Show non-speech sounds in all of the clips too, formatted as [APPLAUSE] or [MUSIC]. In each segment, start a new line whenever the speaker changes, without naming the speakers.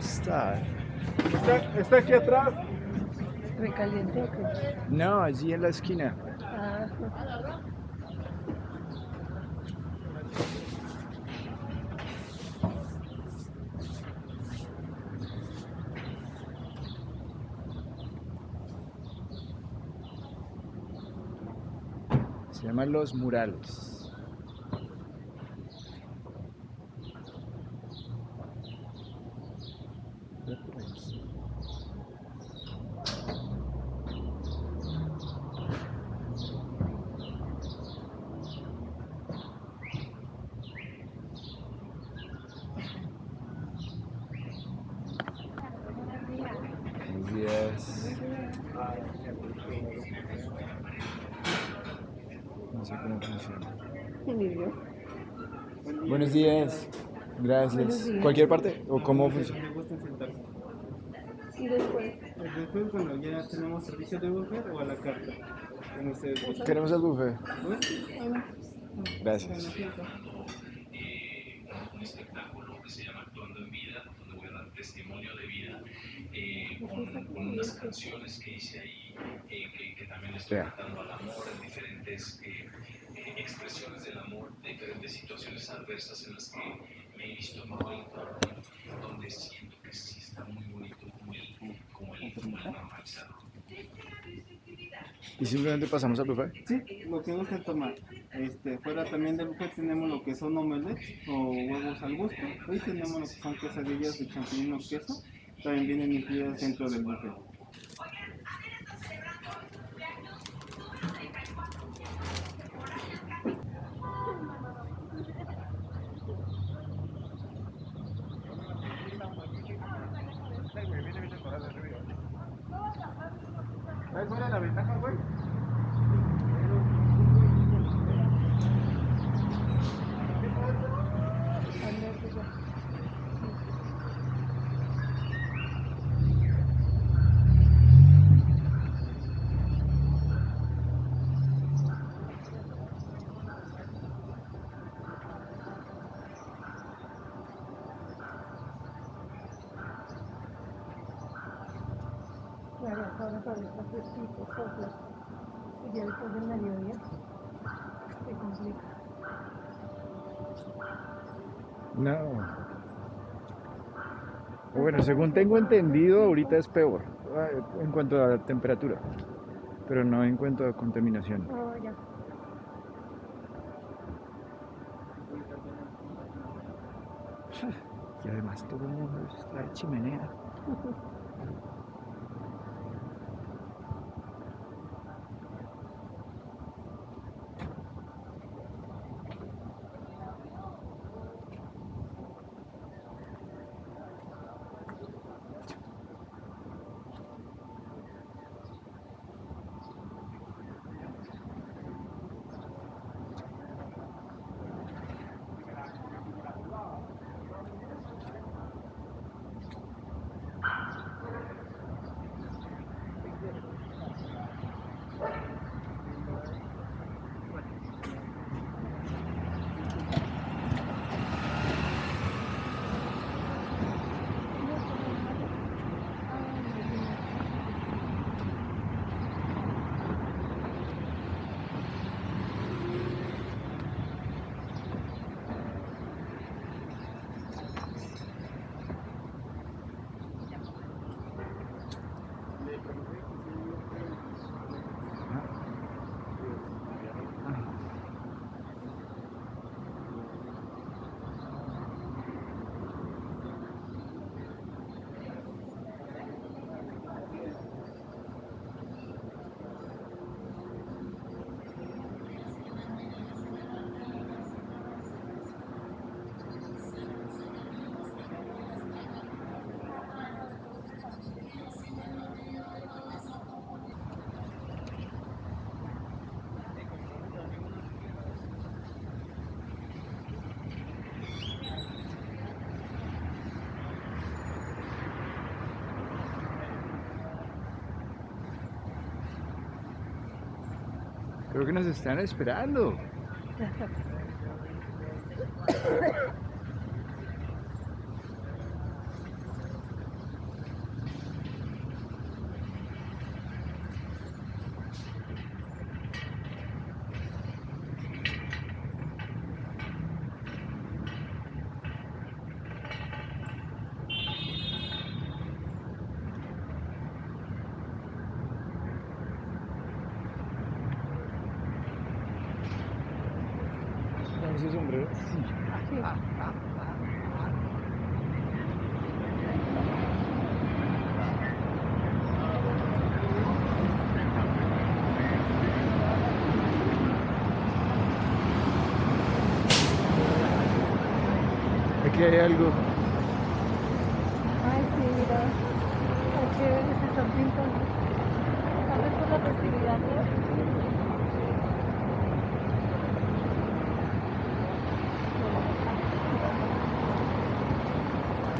¿Está, está aquí atrás?
¿Recaliente o qué?
No, allí en la esquina.
Ah,
Se llaman Los Murales. Buenos días. No sé cómo funciona.
ni yo.
Buenos días. Gracias.
Buenos días.
¿Cualquier parte? ¿O cómo funciona?
Me gusta sentarse.
Y después,
Después, cuando ya tenemos servicio de buffet o a la carta.
Queremos el buffet.
¿No?
Gracias.
un espectáculo que se llama Actuando en Vida, donde voy a dar testimonio de vida eh, con, con unas canciones que hice ahí, eh, que, que también estoy
Vea.
cantando al amor en diferentes eh, expresiones del amor, diferentes situaciones adversas en las que me he visto envuelto, donde siento que sí está muy bonito como el, como el, normalizarlo.
¿Y simplemente pasamos al buffet?
Sí, lo que gusten tomar. Este, fuera también del buffet tenemos lo que son omelets o huevos al gusto. Hoy tenemos lo que son quesadillas de champiñón o queso. También vienen incluidas dentro del buffet. ¿Cuál es la ventaja, güey?
claro, hasta ahora todavía está fresquito, sopla. Y ya después del mediodía se complica.
No. Bueno, según tengo entendido, ahorita es peor eh, en cuanto a la temperatura, pero no en cuanto a contaminación.
Oh, ya. [LAUGHS]
Y además todo el mundo está de chimenea. [LAUGHS] Creo que nos están esperando. ese sombrero.
Sí.
Aquí hay algo.
Ay, sí, mira. Qué chévere se están pintando. Tal vez por la festividad hoy.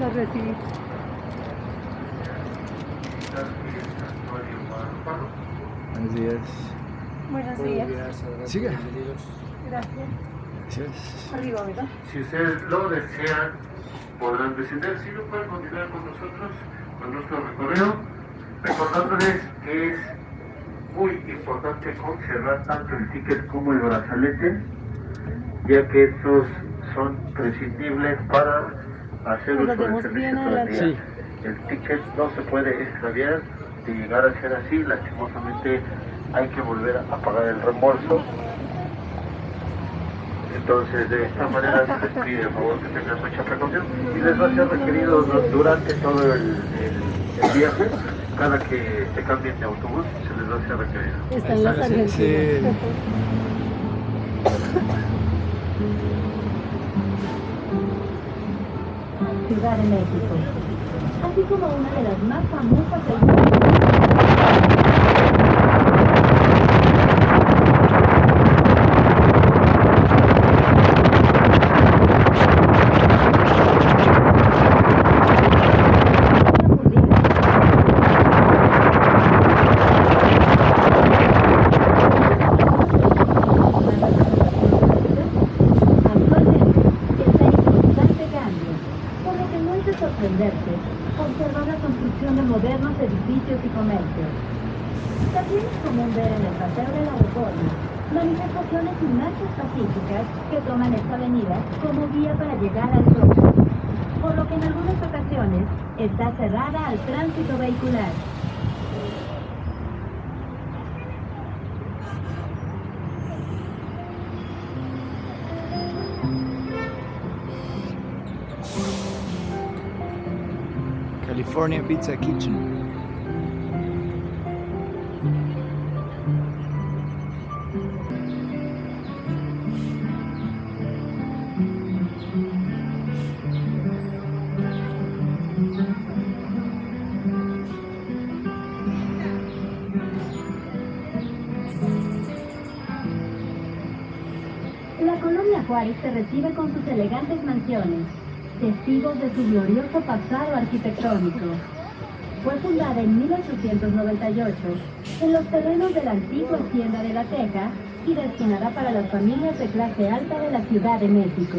Los recibí.
Buenos días.
Buenos días.
Siga.
Gracias.
Si ustedes lo desean, podrán descender. Si no pueden continuar con nosotros, con nuestro recorrido, recordándoles que es muy importante conservar tanto el ticket como el brazalete, ya que estos son prescindibles para hacer uso del servicio. El ticket no se puede extraviar, de llegar a ser así, lastimosamente hay que volver a pagar el reembolso. Entonces, de esta manera se les pide, por favor, que tengan mucha precaución y les va a ser requerido du- durante todo el, el- el viaje, cada que se cambien de autobús, se les va a ser requerido.
Están las argentinas.
sí. [LAUGHS]
Ciudad de México, así como una de las más famosas del mundo. Actualmente está en constante cambio, por lo que no es de sorprenderse observar la construcción de modernos edificios y comercios. También es común ver en el paseo de la Reforma manifestaciones y marchas pacíficas que toman esta avenida como vía para llegar al Zócalo, por lo que en algunas ocasiones está cerrada al tránsito vehicular.
California Pizza Kitchen.
Juárez se recibe con sus elegantes mansiones, testigos de su glorioso pasado arquitectónico. Fue fundada en 1898 en los terrenos de la antigua Hacienda de la Teja y destinada para las familias de clase alta de la Ciudad de México.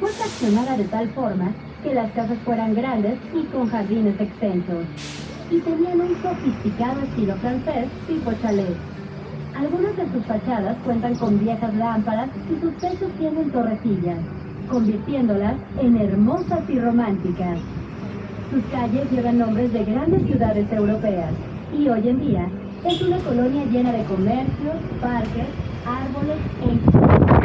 Fue fraccionada de tal forma que las casas fueran grandes y con jardines extensos, y tenían un sofisticado estilo francés tipo chalet. Algunas de sus fachadas cuentan con viejas lámparas y sus techos tienen torrecillas, convirtiéndolas en hermosas y románticas. Sus calles llevan nombres de grandes ciudades europeas y hoy en día es una colonia llena de comercios, parques, árboles e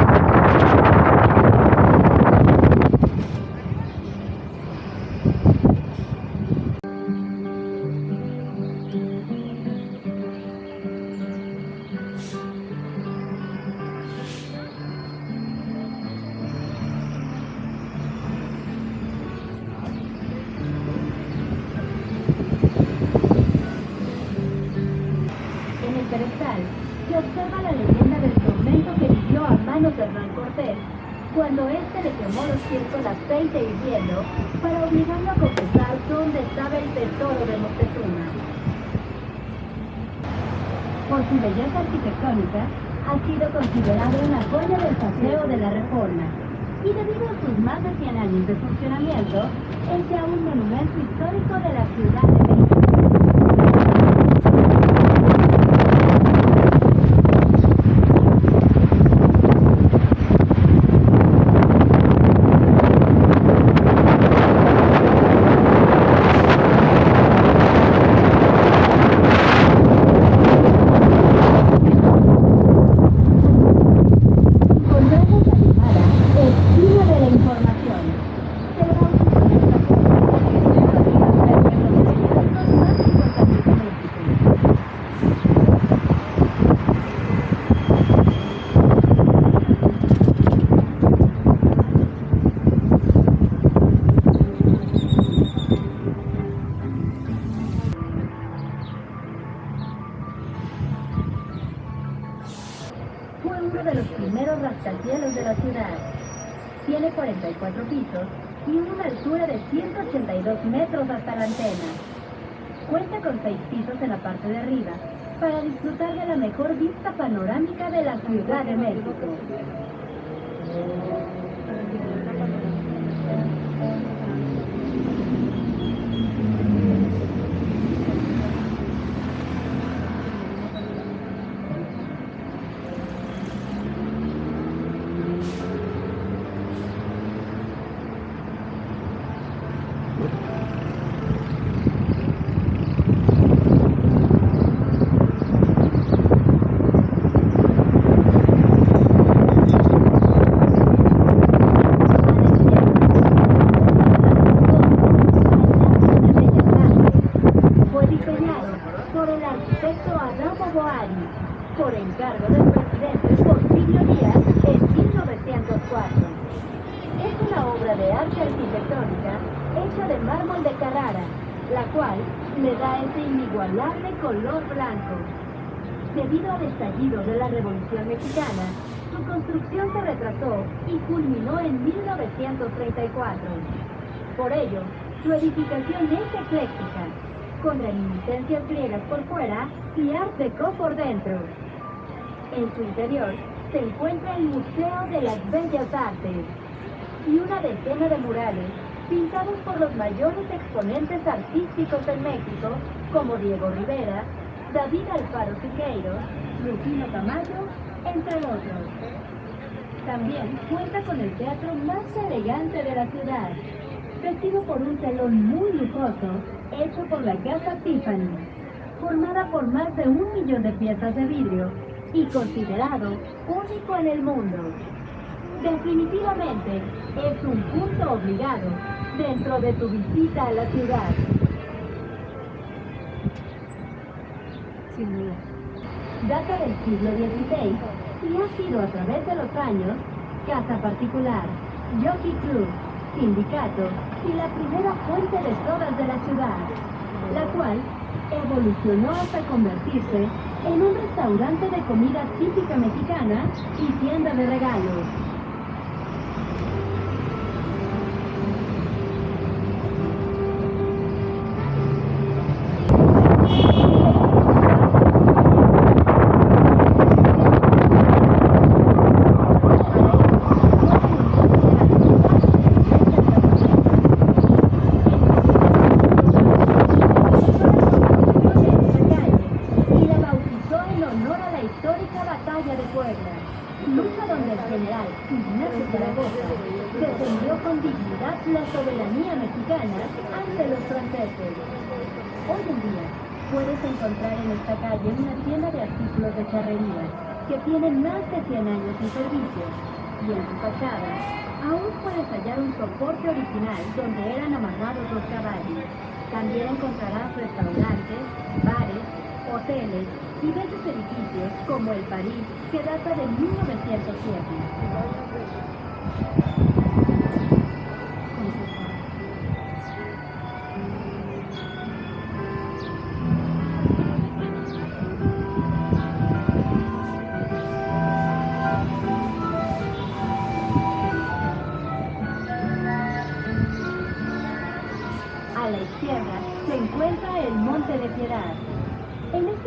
1934. Por ello, su edificación es ecléctica, con reminiscencias griegas por fuera y art deco por dentro. En su interior se encuentra el Museo de las Bellas Artes y una decena de murales pintados por los mayores exponentes artísticos en México, como Diego Rivera, David Alfaro Siqueiros, Rufino Tamayo, entre otros. También cuenta con el teatro más elegante de la ciudad, vestido por un telón muy lujoso hecho por la casa Tiffany, formada por más de un millón de piezas de vidrio y considerado único en el mundo. Definitivamente es un punto obligado dentro de tu visita a la ciudad. Data del siglo XVI y ha sido a través de los años casa particular, jockey club, sindicato y la primera fuente de sodas de la ciudad, la cual evolucionó hasta convertirse en un restaurante de comida típica mexicana y tienda de regalos.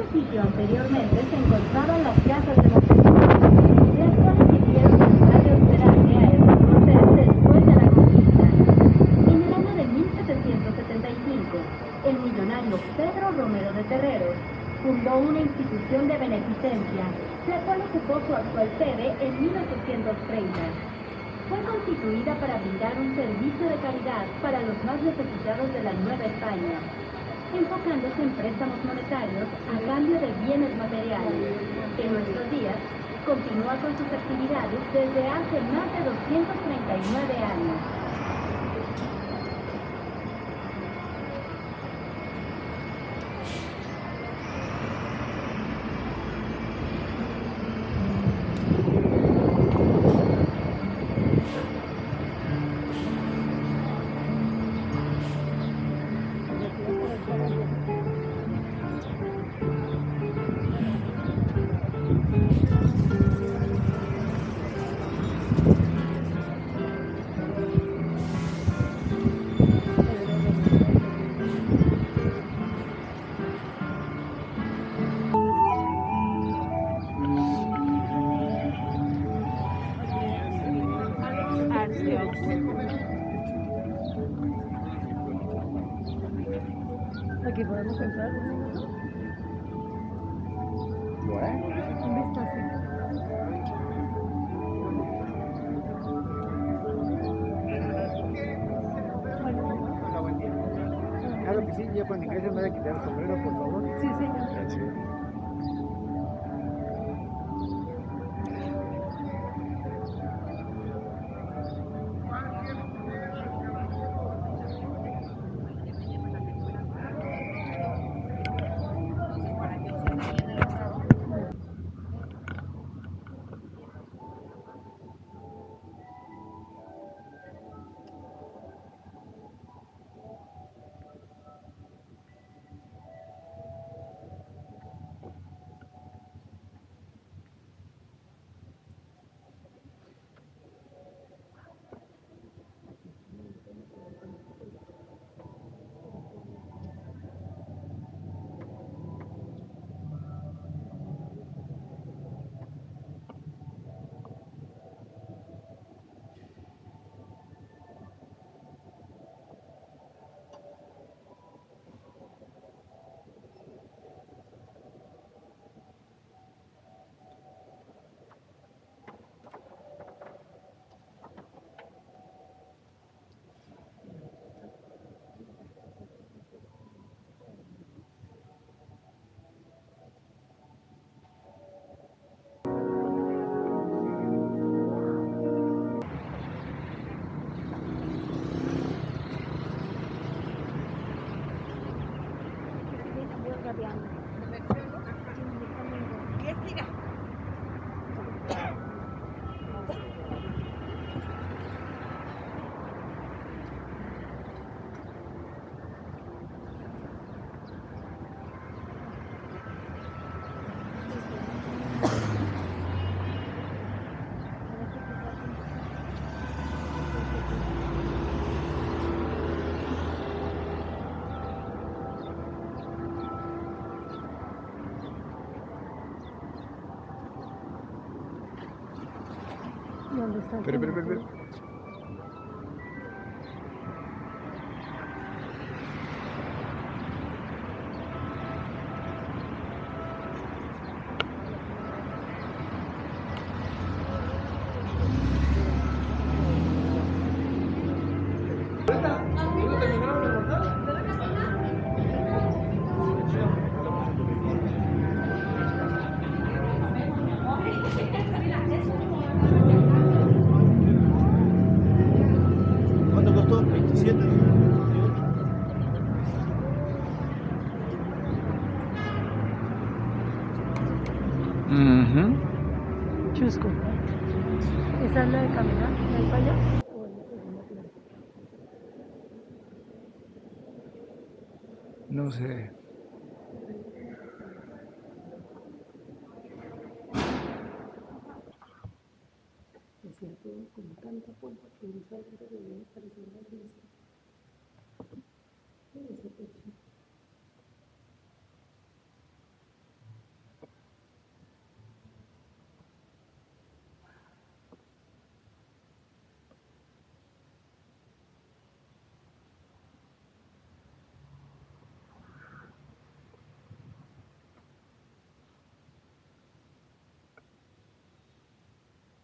Este anteriormente se de conquista. En el año de 1775, el millonario Pedro Romero de Terreros fundó una institución de beneficencia, la cual ocupó su actual sede en 1830 fue constituida para brindar un servicio de caridad para los más necesitados de la Nueva España, enfocándose en préstamos monetarios a cambio de bienes materiales. En nuestros días, continúa con sus actividades desde hace más de 239 años.
¿Dónde está? el
Espera,
costó? 27.
Ujú.
Chusco. ¿Esa es la de caminar? ¿La de allá?
No sé.
Es cierto, con tanta que debía parecer una iglesia. Mira ese techo. Ahí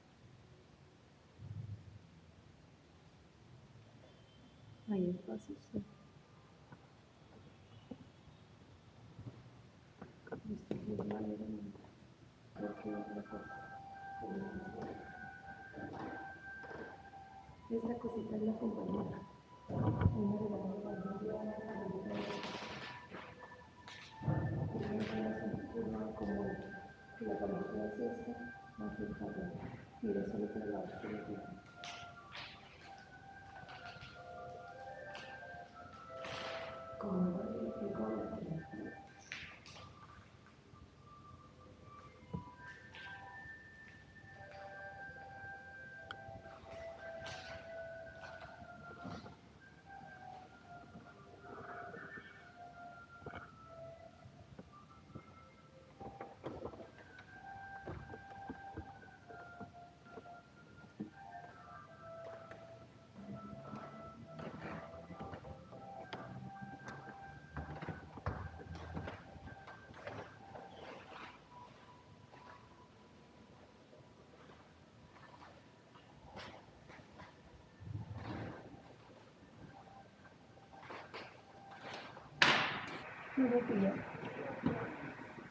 el paso, sí. Esto sí es madera, no. Creo que otra cosa. Esta cosita es la compañera. Como que la es esta, más el. Mira, solo para lavarse la piel. Como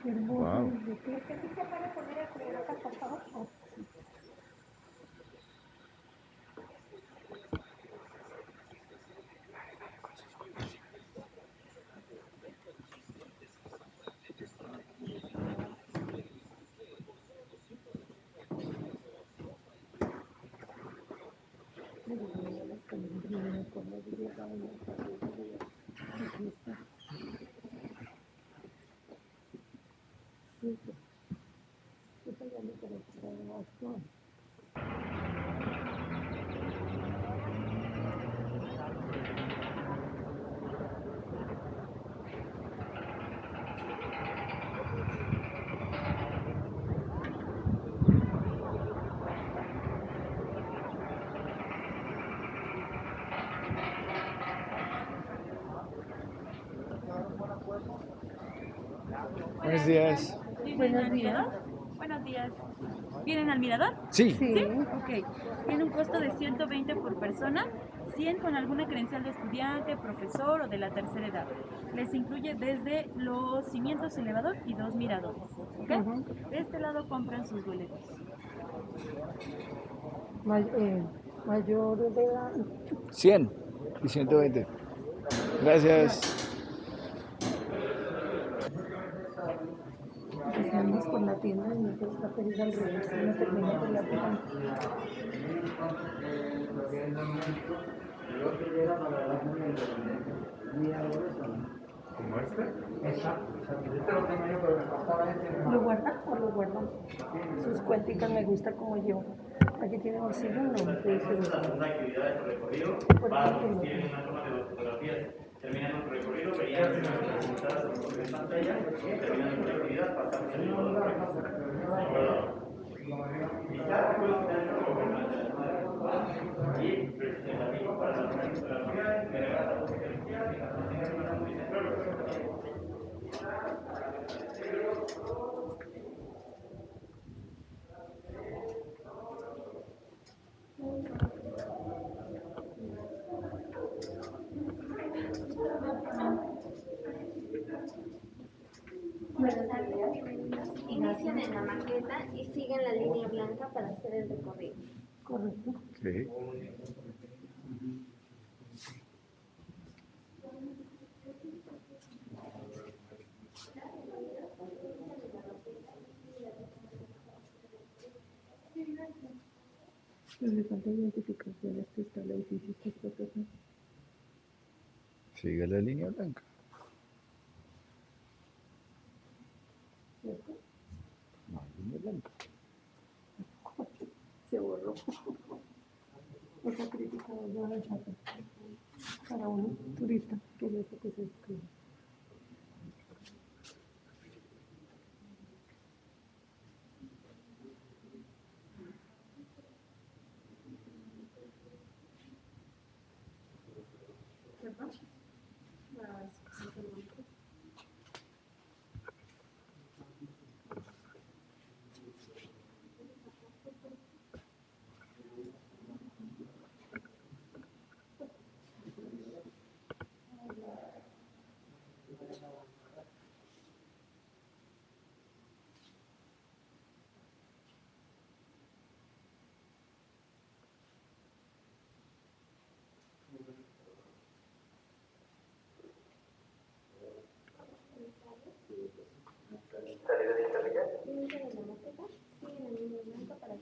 Wow.
¿De qué? Es que sí se puede poner el cubrebocas, por favor. Oh, sí. Mira, mira, las calendrinas con las diagramas, aquí está. Sí, pues. Esa ya me conectó actual.
Buenos días.
¿Vienen
Buenos
al
días.
mirador? Buenos días. ¿Vienen al mirador?
Sí.
Sí.
Sí. Ok. Tiene un costo de 120 por persona, 100 con alguna credencial de estudiante, profesor o de la tercera edad. Les incluye desde los cimientos elevador y dos miradores. ¿ok?
Ujú.
De este lado compran sus boletos.
May- eh, mayor de edad.
100 y 120. Gracias.
Empezamos con la nosotros está pedida al revés. No termina con la tienda.
¿Como este? Exacto. Este lo tengo yo, pero me faltaba este.
¿Lo guardan o lo guardan? Sus cuenticas me gusta como yo. Aquí tiene bolsillo, no. Sí, sí.
segunda actividad de su recorrido
Por
va a consistir en una toma de dos fotografías. Terminando su recorrido, verían las resultadas en pantalla. Terminando su actividad, pasamos que la que a la fotografía muy central.
Buenos días. Inician en la maqueta y siguen la línea blanca para hacer el recorrido.
Correcto.
Sí.
Pero le falta identificación. Este está el edificio, este.
Sigue la línea blanca.
¿Cierto?
No, línea blanca.
Se borró. Esa crítica chata. Para un turista que es esto que se escribe.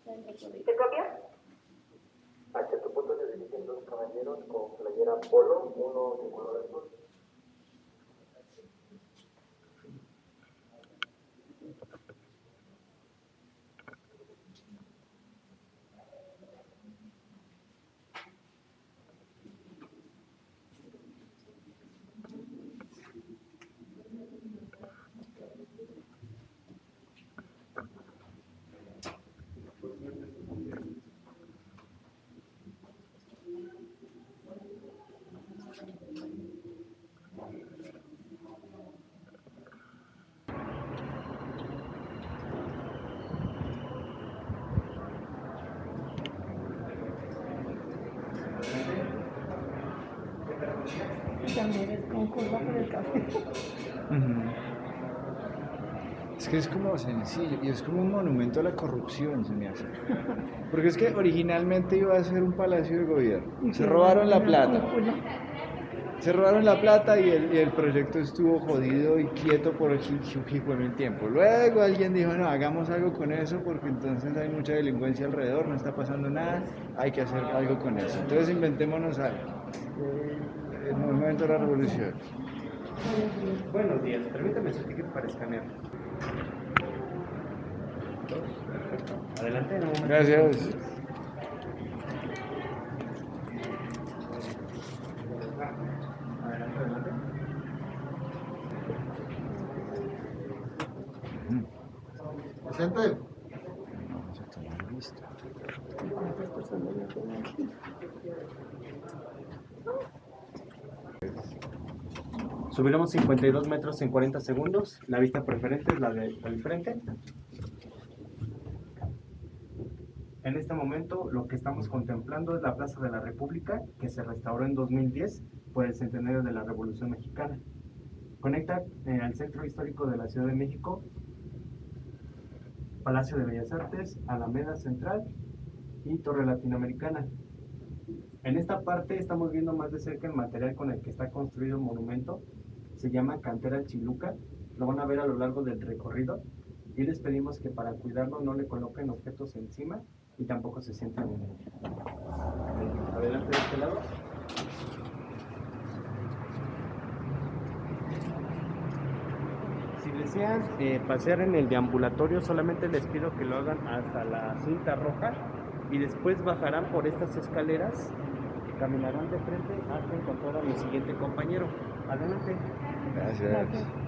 Blanca para hacer el recorrido.
¿Te copia?
Hacia tu punto se dirigen dos caballeros con playera polo, uno de color azul.
También es con curva por el café.
Ujú. Es que es como sencillo y es como un monumento a la corrupción, se me hace. [LAUGHS] Porque es que originalmente iba a ser un palacio de gobierno. Se robaron la plata. Se robaron la plata y el, y el proyecto estuvo jodido y quieto por el el tiempo. Luego alguien dijo, no, hagamos algo con eso porque entonces hay mucha delincuencia alrededor, no está pasando nada, hay que hacer algo con eso. Entonces inventémonos algo. El movimiento de la revolución.
Buenos días, permítame su ticket para escanear. Perfecto. Adelante, en un momento.
Gracias.
Adelante, adelante.
Presente.
Subiremos 52 metros en 40 segundos. La vista preferente es la de- del frente. En este momento lo que estamos contemplando es la Plaza de la República, que se restauró en 2010 por el centenario de la Revolución Mexicana. Conecta eh, al centro histórico de la Ciudad de México, Palacio de Bellas Artes, Alameda Central y Torre Latinoamericana. En esta parte estamos viendo más de cerca el material con el que está construido el monumento. Se llama Cantera Chiluca. Lo van a ver a lo largo del recorrido. Y les pedimos que para cuidarlo no le coloquen objetos encima y tampoco se sientan en él. Adelante de este lado. Si desean eh, pasear en el deambulatorio, solamente les pido que lo hagan hasta la cinta roja y después bajarán por estas escaleras, caminarán de frente hasta encontrar a mi siguiente compañero. Adelante.
Gracias.
Creo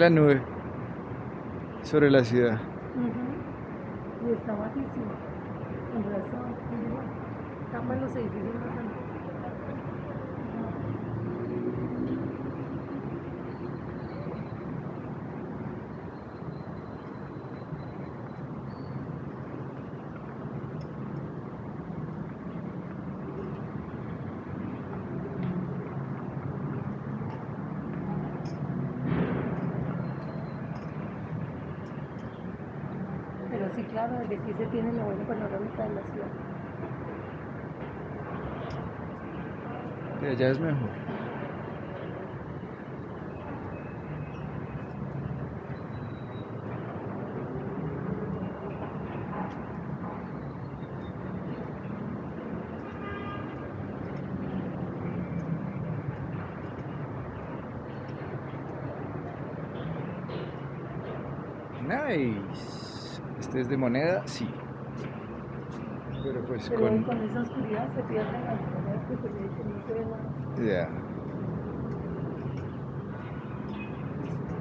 La nube sobre la ciudad.
Ujú. Y está bajísimo. Con razón. Tapa los edificios más altos. Pero sí, claro, desde aquí se tiene la buena panorámica de la ciudad.
De allá es mejor. Nice. Este es de moneda, sí. Pero pues
Pero
con.
con esa oscuridad se pierden las cosas que se ve que no se ve nada.
Ya.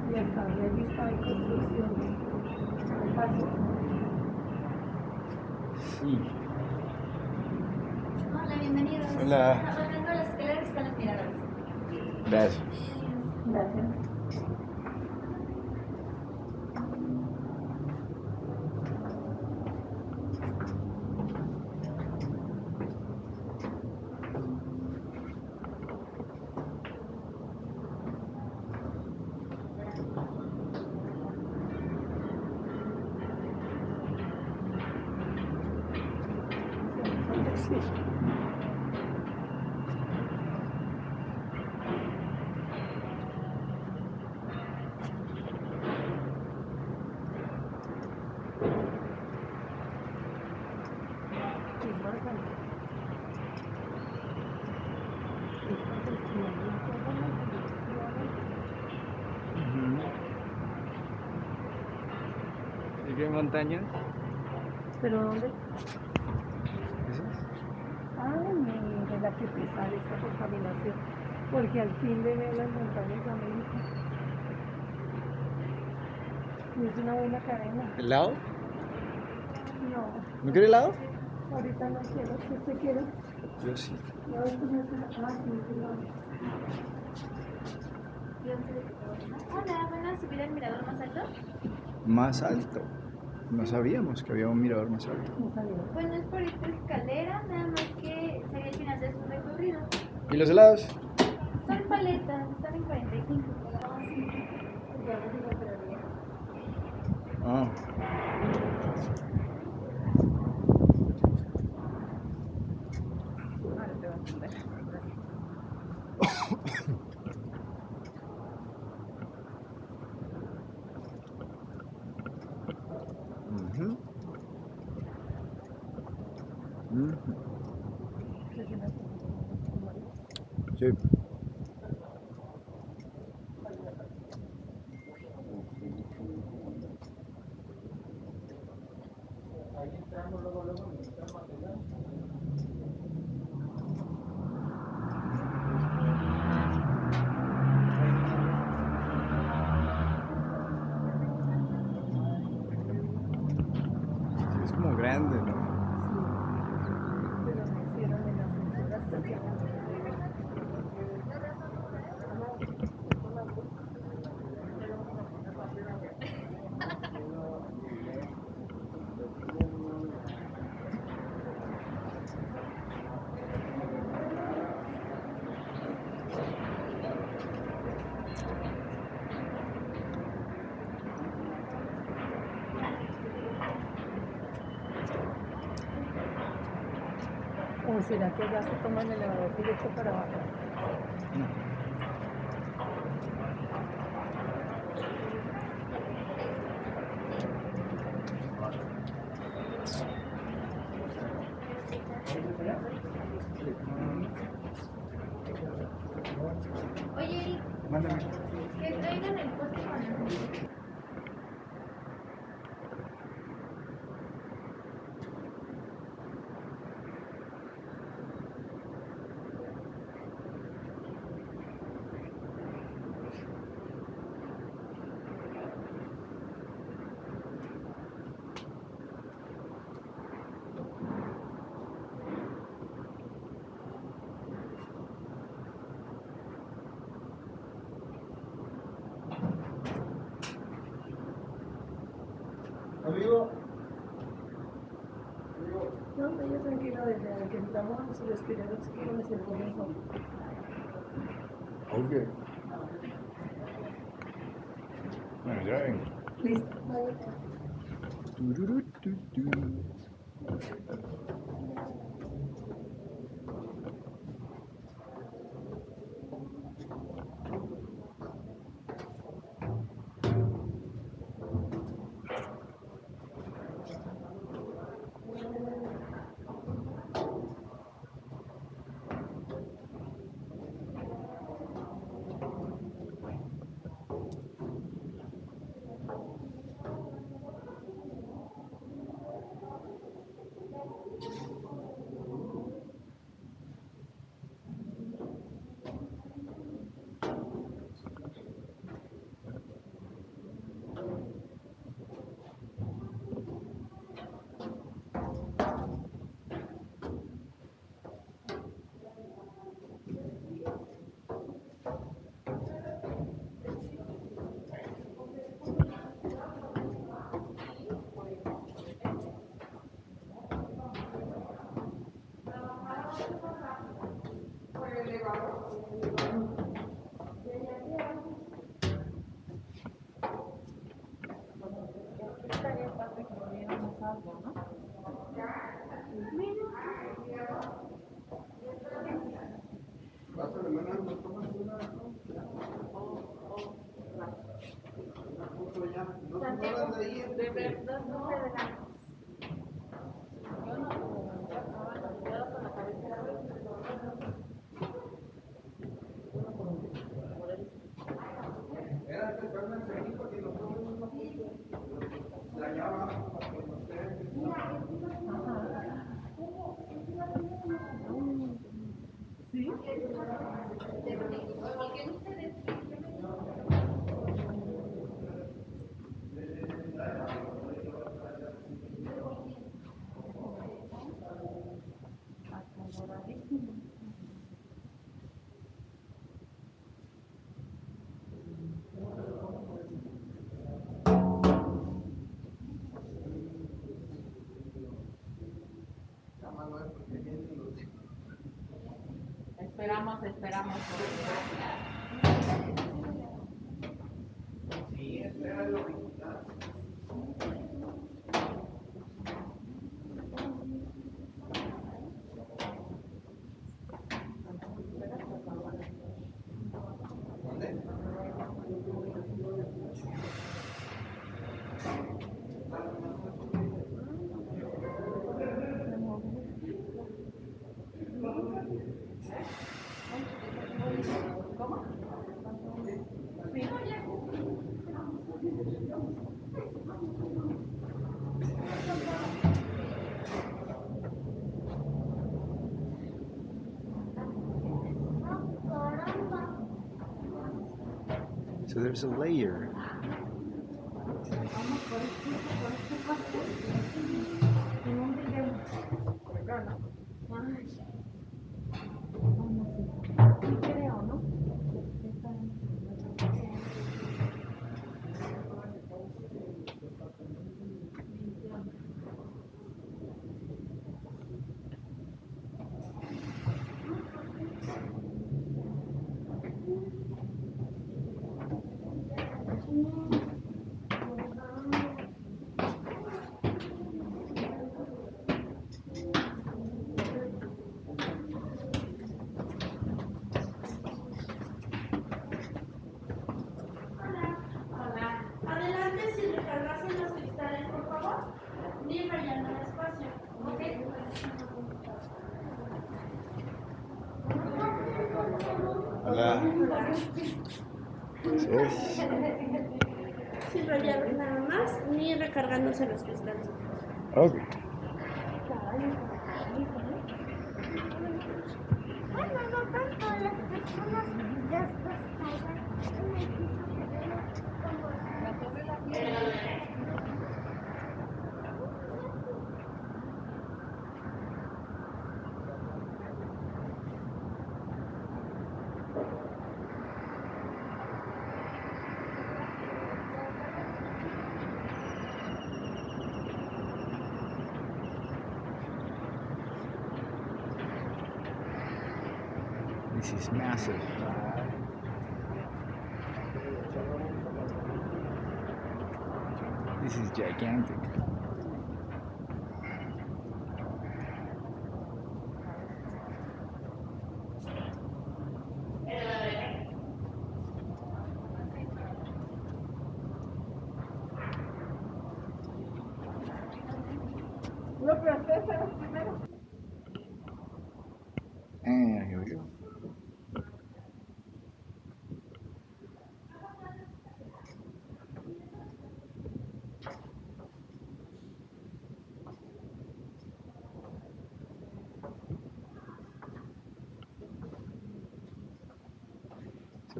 Y hasta donde he visto hay construcción. Hay paso.
Sí.
Hola, bienvenidos.
Hola.
Bajando las escaleras están las miradas.
Gracias.
Gracias. ¿Pero dónde?
¿Esas?
Ay, mire la que pesada esta contaminación. Porque al fin de ver las montañas de América. Y es una buena cadena.
¿Helado?
No,
¿No quiere helado?
ahorita no quiero. ¿Qué usted quiere?
Yo sí.
No, esto no es Ah, sí.
Hola, ¿van a subir al mirador más alto?
Más alto. No sabíamos que había un mirador más alto.
No sabía.
Bueno, es por esta escalera, nada más que sería el final de su recorrido.
¿Y los helados?
Son paletas, están en 45. Ya no se encontraría.
Ah
te voy a entender.
Ujú. Ujú. Sí. Sí, es como grande, ¿no?
Pero me hicieron en las encerras estaciones. ¿O será que ya se toma el elevador directo para
Amigo.
No, no, yo tranquilo, desde que entramos los primeros kilómetros conmigo.
Ok. Bueno, ya vengo.
Listo,
De verdad, no me
Esperamos, esperamos.
So there's a layer.
Sin rayar nada más, ni recargándose los cristales.
Ok. Massive. This is gigantic.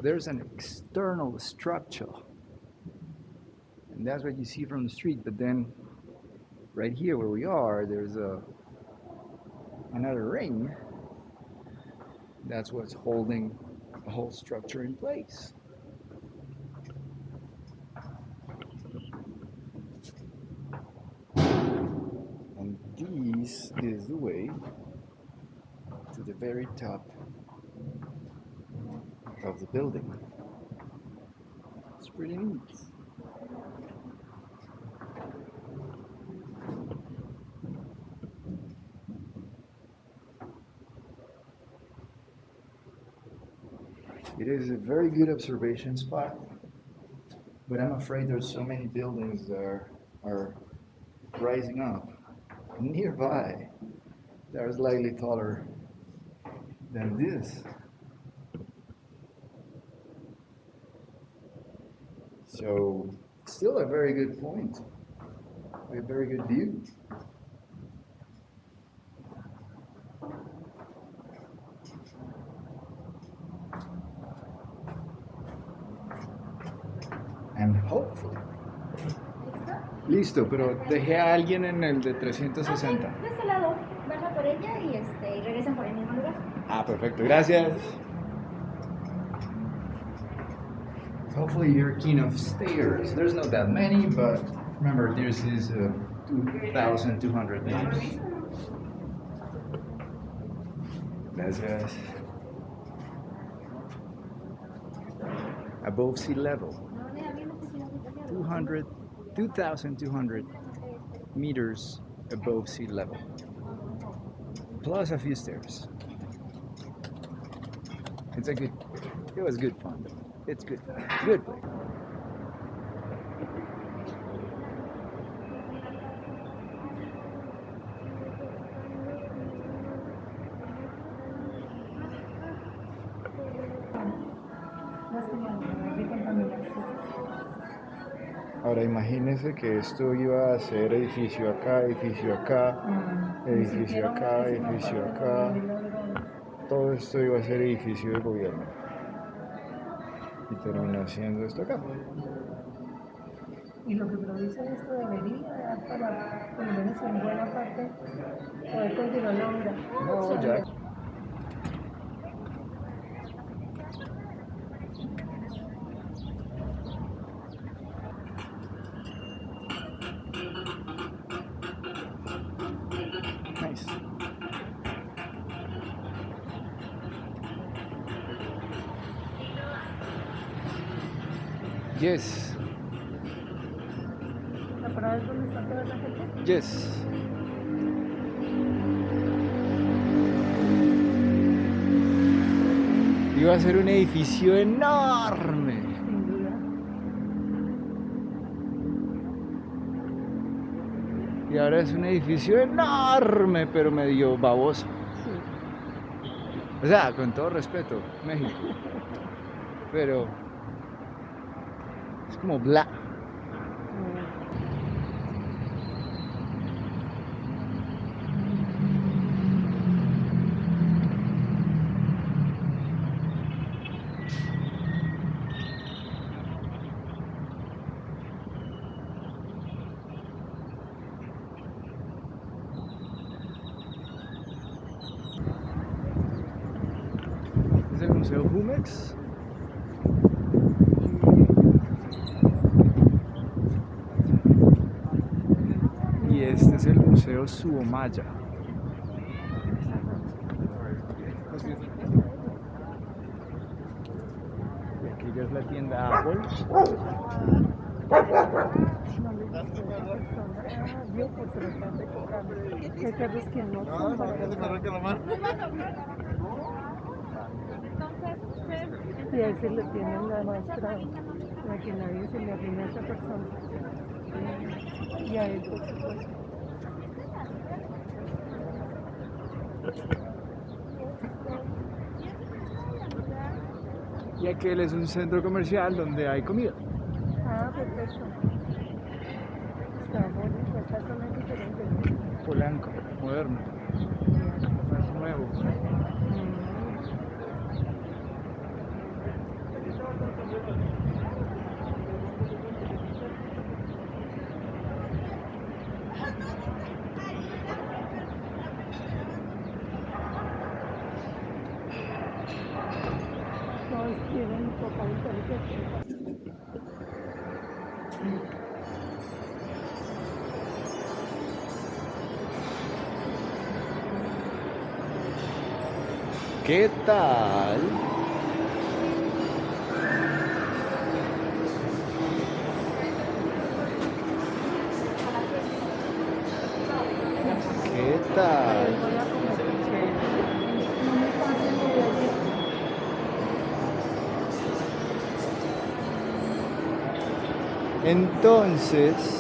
There's an external structure. And that's what you see from the street. But then right here where we are, there's a another ring. That's what's holding the whole structure in place. And this is the way to the very top of the building. It's pretty neat. It is a very good observation spot, but I'm afraid there's so many buildings that are, are rising up nearby that are slightly taller than this. So still a very good point, a very good view. And hopefully. Listo, pero dejé a alguien en el de 360. sesenta.
de este lado, baja por ella y, este, y regresan por el mismo lugar.
Ah, perfecto, gracias. Hopefully you're keen of stairs. There's not that many, but remember this is uh, 2,200 meters. Gracias. Above sea level. 200, 2,200 meters above sea level. Plus a few stairs. It's a good, it was good fun. It's good. Ahora imagínese que esto iba a ser edificio acá, edificio acá, edificio acá, edificio acá. Todo esto iba a ser edificio de gobierno. Y terminó siendo esto acá.
Y lo que produce esto debería dar para, por lo menos en buena parte, poder continuar la obra.
No, ya. Yes,
¿La parada es donde está toda la gente?
yes. Iba a ser un edificio enorme.
Sin duda.
Y ahora es un edificio enorme, pero medio baboso. O sea, con todo respeto, México. Pero es como bla. Es el Museo Jumex. Y este es el Museo Suomaya. Y aquí ya es la tienda Apple.
Ah, Y a ese le tienen la que nadie se le a esa persona. Y a él.
Y aquel es un centro comercial donde hay comida.
Ah, perfecto. Está bonito, esta zona es diferente.
Polanco, moderno. Más nuevo.
Todos tienen un poco de inteligente.
¿Qué tal? ¿Qué tal? Entonces,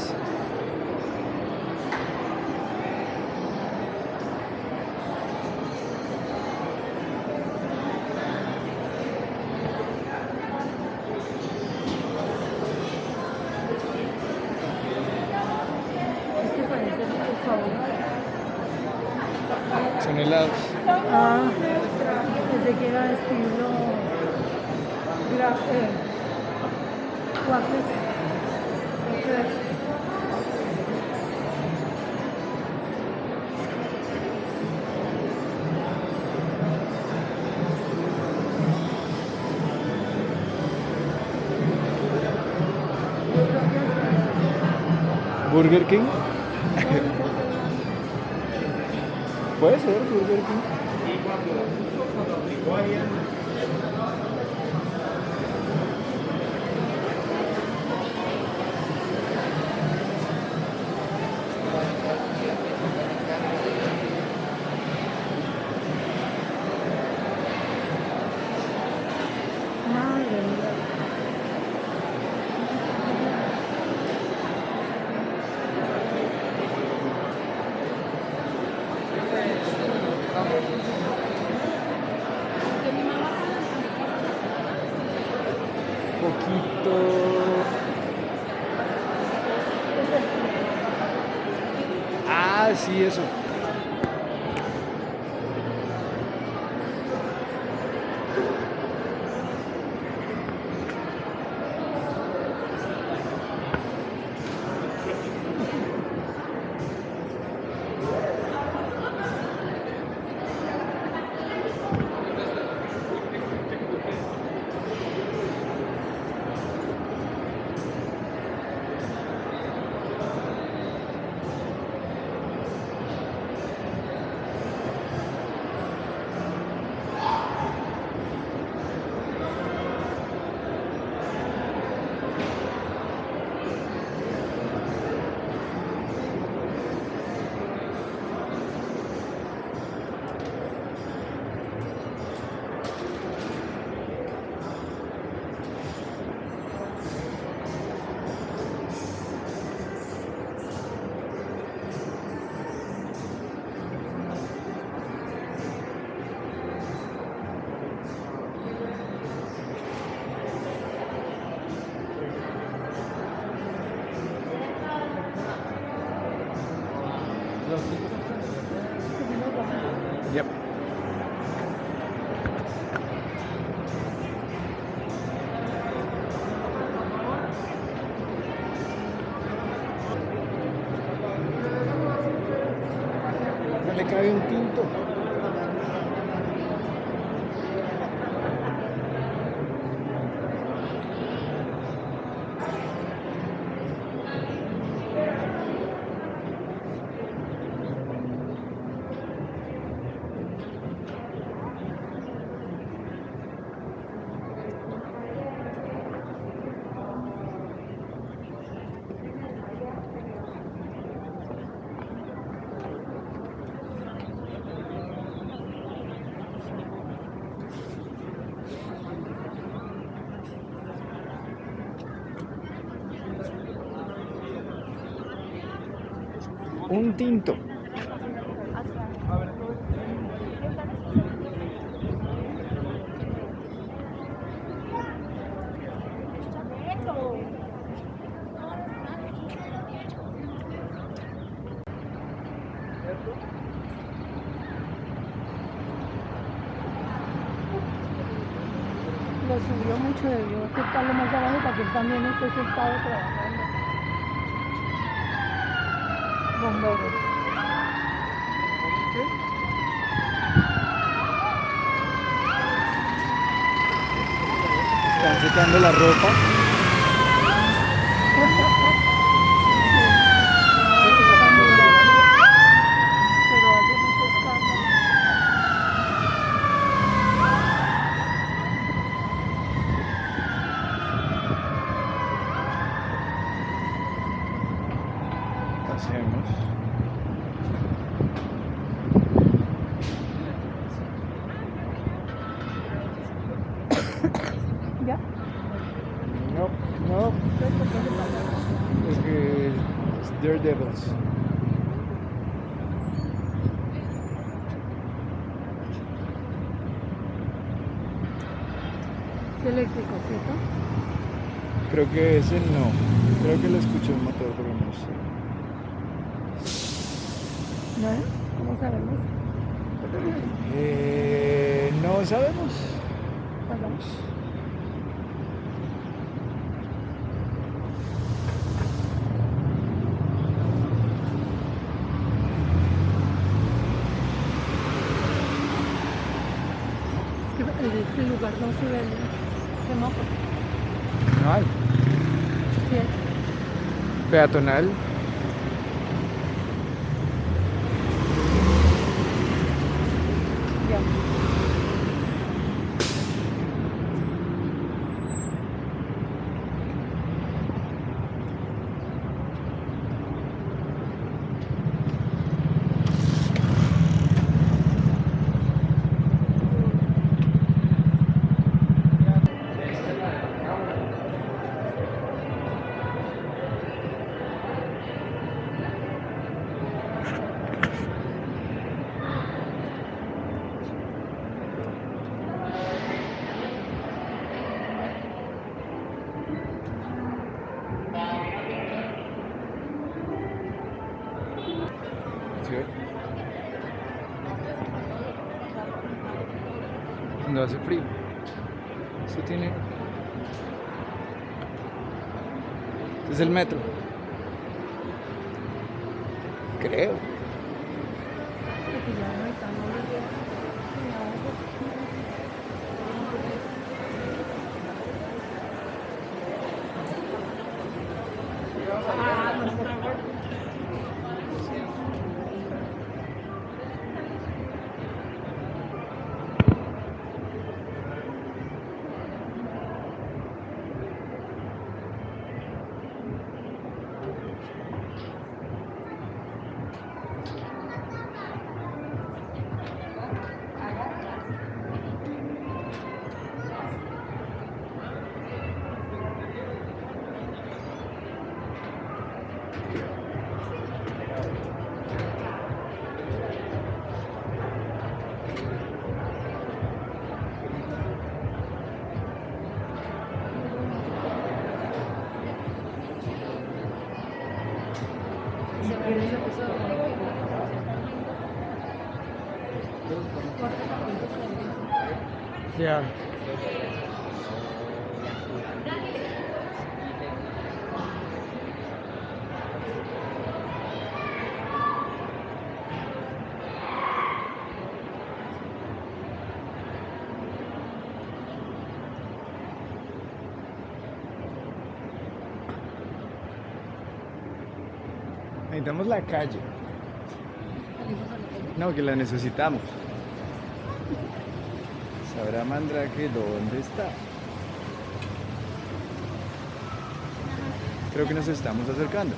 ver quem?
Poquito. Ah, sí, eso. Un tinto.
Lo subió mucho, debió acercarlo más abajo para que también esté sentado.
Secando la ropa.
Pero hace mucho escándalo.
¿Qué hacemos?
¿Ya?
No, no. Porque es Daredevils.
Es eléctrico, ¿cierto?
Creo que ese no. Creo que le escuché un motor, pero no sé.
¿No? ¿Cómo sabemos?
Eh, no sabemos.
Pasamos. En este lugar no se ve semáforo.
No hay.
Bien.
Peatonal. Necesitamos la calle. No, que la necesitamos. Sabrá Mandrake dónde está. Creo que nos estamos acercando.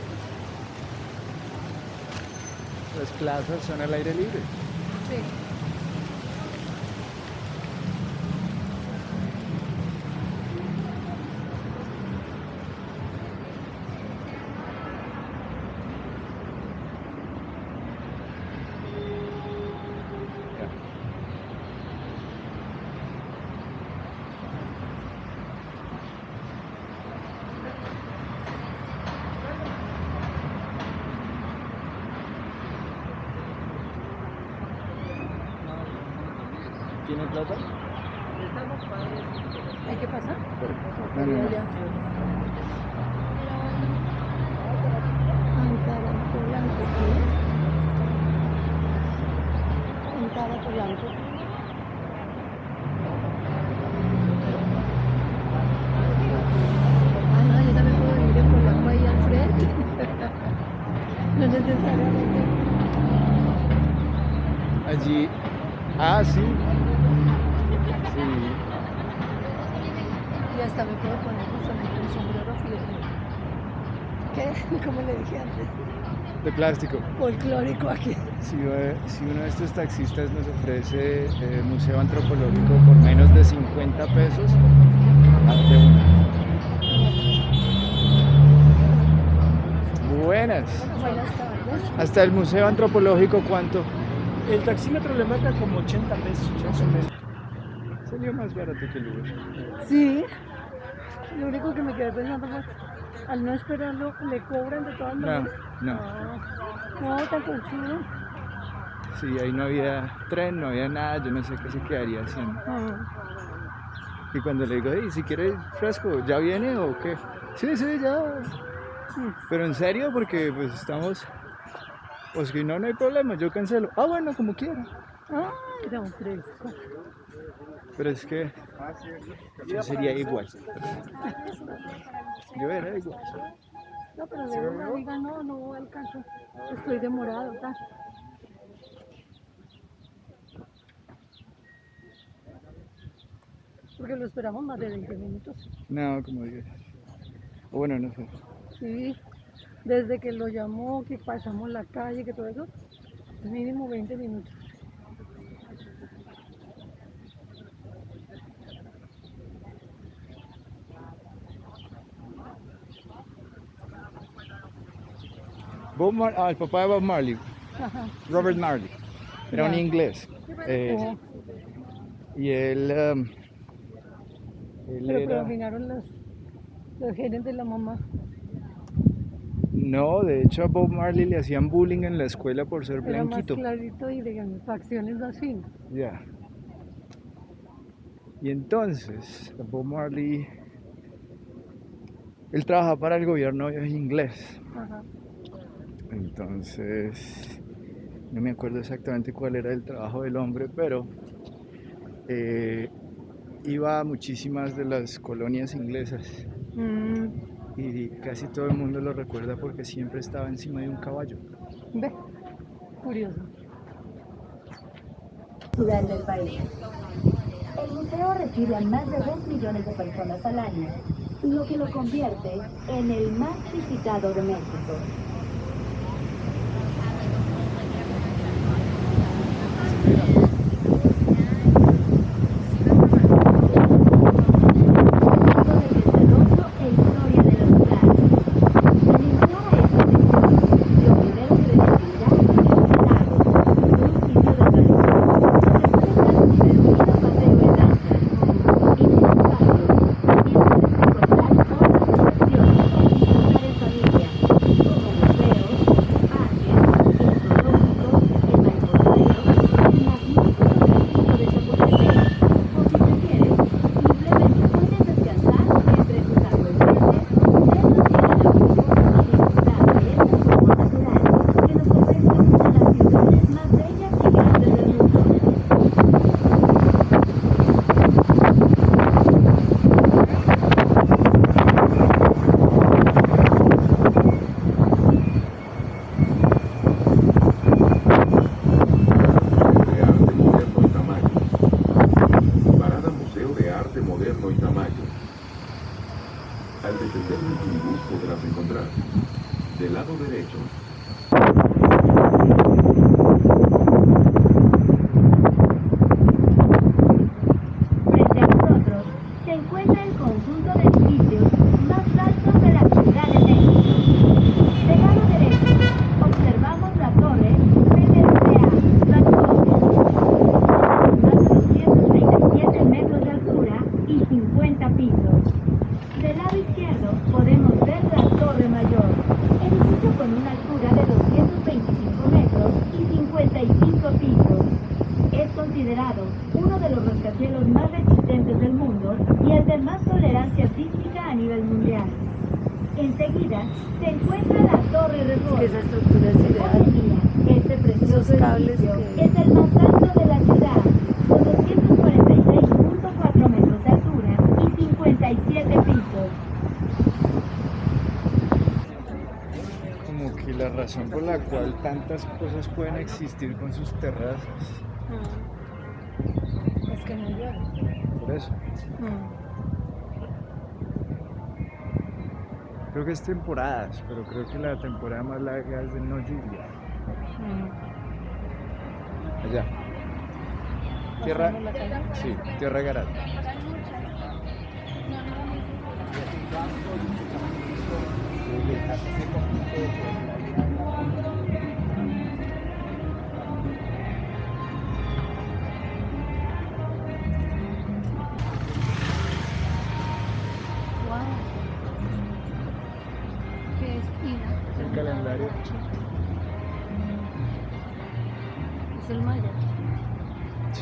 Las plazas son al aire libre.
Sí.
¿Tiene plata?
¿Hay que pasar?
No, no, no.
Allá. Ankara Polanco, ¿qué? Ankara Polanco. Ah, no, yo también puedo vivir en Polanco ahí al frente. no necesariamente.
Allí. Ah, sí. Sí.
Y hasta me puedo poner justamente un sombrero fíjate. ¿Qué? Como le dije antes.
De plástico.
Folclórico aquí.
Si, si uno de estos taxistas nos ofrece eh, museo antropológico por menos de 50 pesos, hazte una. Buenas.
Buenas tardes.
Hasta el museo antropológico, ¿cuánto?
El taxímetro le marca como 80 pesos, más o menos.
Salió más barato que el Uber.
Sí. Lo único que me quedé pensando fue, al no esperarlo, le cobran de todas
No,
maneras.
no.
No, tan conchudo.
Sí, ahí no había tren, no había nada, yo no sé qué se quedaría haciendo.
Ah,
Y cuando le digo, "Ey, si quiere fresco, ¿ya viene o qué? Sí, sí, ya. Pero en serio, porque pues estamos... O si no, no hay problema, yo cancelo. Ah, bueno, como quiera.
Ay, era un fresco.
Pero es que yo sería igual. Yo era igual.
No, pero de una diga, no, no alcanzo. Estoy demorado, tal. Porque lo esperamos más de 20 minutos.
No, como digas. O bueno, no sé.
Sí, desde que lo llamó, que pasamos la calle, que todo eso, mínimo 20 minutos.
Bob Mar- ah, el papá de Bob Marley,
Ajá. [LAUGHS]
Robert Marley, era un inglés. Eh, y él, um, él
pero
era...
predominaron los, los genes de la mamá.
No, de hecho a Bob Marley le hacían bullying en la escuela por ser
Era más
blanquito.
clarito y de facciones más finas.
Ya. Y entonces, Bob Marley, él trabaja para el gobierno inglés.
Ajá.
Entonces, no me acuerdo exactamente cuál era el trabajo del hombre, pero eh, iba a muchísimas de las colonias inglesas
Mm,
y casi todo el mundo lo recuerda porque siempre estaba encima de un caballo.
ve, curioso.
ciudad del país. El museo recibe a más de 2 millones de personas al año, lo que lo convierte en el más visitado de México. La
cual tantas cosas pueden existir con sus terrazas.
Es que no llueve.
Por eso.
Mm.
Creo que es temporadas, pero creo que la temporada más larga es de no lluvia. Allá. Tierra. Sí, Tierra Garat.
Wow.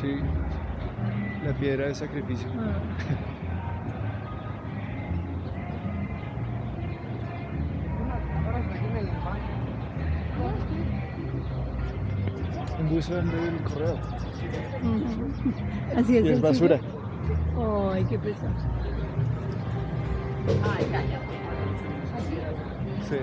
Sí. La piedra de sacrificio. Un buzón del correo.
Así es.
Y es basura.
Ay, qué pesado.
Ay, cállate.
Sí.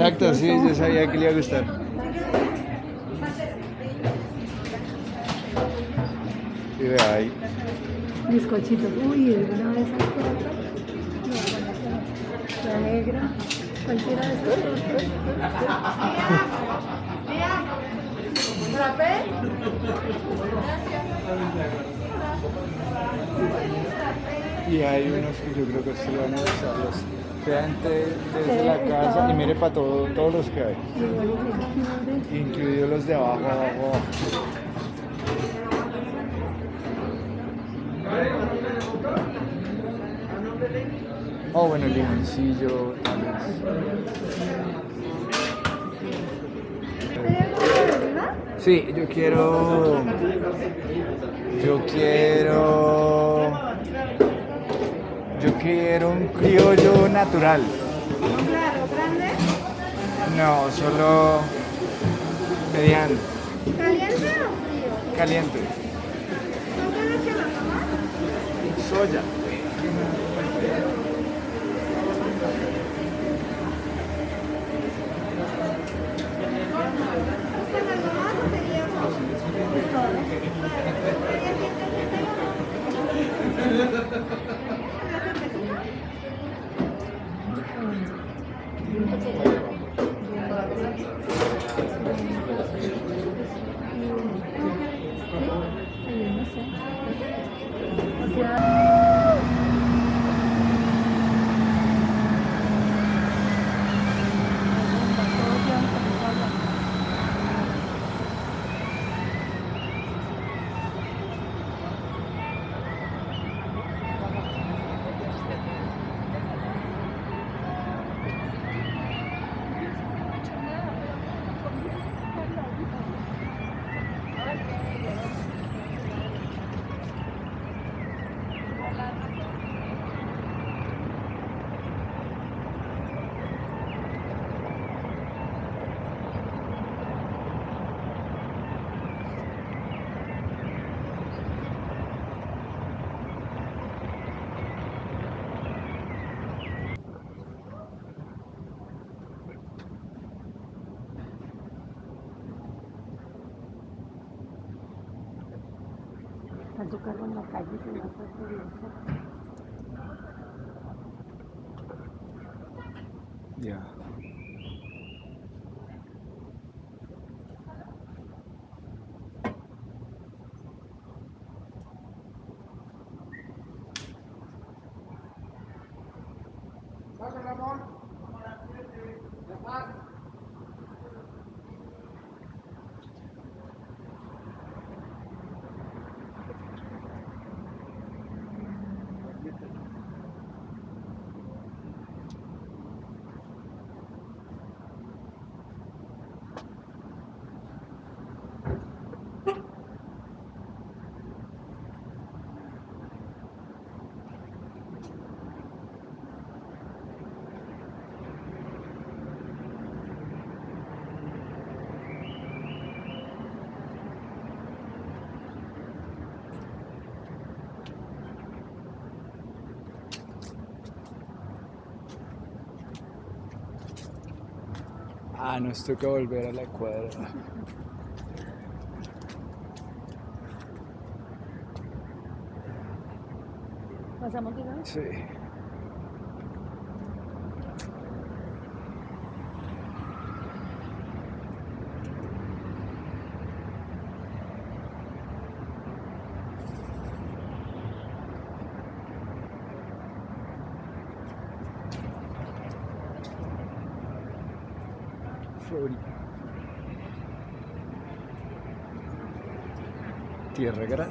Exacto, sí, yo sabía que le iba a gustar. Y vea ahí.
Bizcochitos. Uy, ¿alguna de esas tortas? No, la negra. Cualquiera de esas tortas.
Y hay unos que yo creo que sí van a usarlos. Gente desde la casa y mire para todo, todos los que hay. Incluidos los de abajo, abajo, abajo. Oh, bueno, el limoncillo, tal vez. Sí, yo quiero. Yo quiero. Yo quiero un criollo natural.
Claro, grande.
No, solo. mediano,
¿Caliente o frío?
caliente.
¿Con qué leche lo tomas?
Soya.
¿Buscan algo más o sería eso?
Tanto carro en la
Ah, nos toca volver a la cuadra.
¿Pasamos de nuevo?
Sí. Tierra gratis.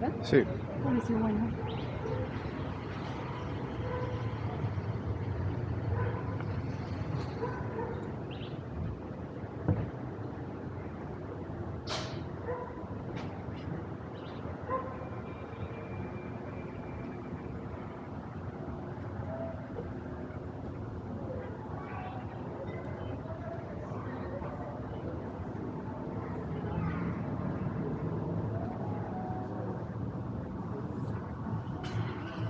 ¿Verdad? Sí. Bueno.